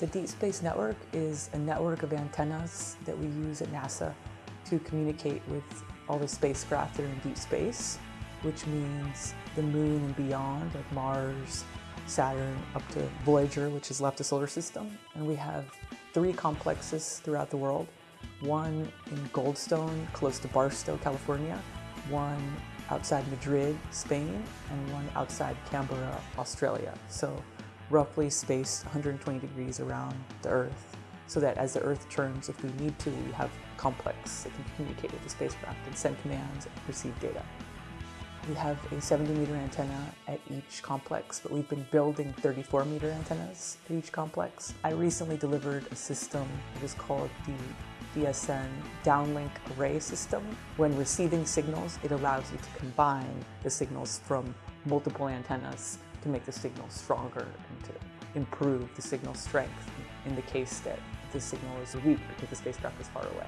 The Deep Space Network is a network of antennas that we use at NASA to communicate with all the spacecraft that are in deep space, which means the moon and beyond, like Mars, Saturn, up to Voyager, which has left the solar system. And we have three complexes throughout the world. One in Goldstone, close to Barstow, California. One outside Madrid, Spain, and one outside Canberra, Australia. So roughly spaced 120 degrees around the Earth so that as the Earth turns, if we need to, we have complex that can communicate with the spacecraft and send commands and receive data. We have a 70 meter antenna at each complex, but we've been building 34 meter antennas at each complex. I recently delivered a system that is called the DSN downlink array system. When receiving signals, it allows you to combine the signals from multiple antennas to make the signal stronger and to improve the signal strength in the case that the signal is weak because the spacecraft is far away.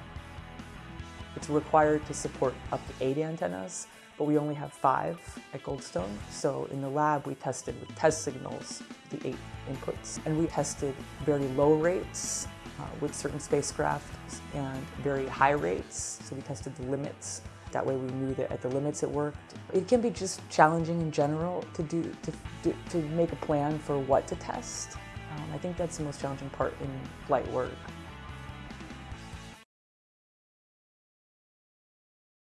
It's required to support up to eight antennas, but we only have five at Goldstone. So in the lab, we tested with test signals, the eight inputs, and we tested very low rates uh, with certain spacecraft and very high rates. So we tested the limits that way we knew that at the limits it worked. It can be just challenging in general to do to, do, to make a plan for what to test. Um, I think that's the most challenging part in flight work.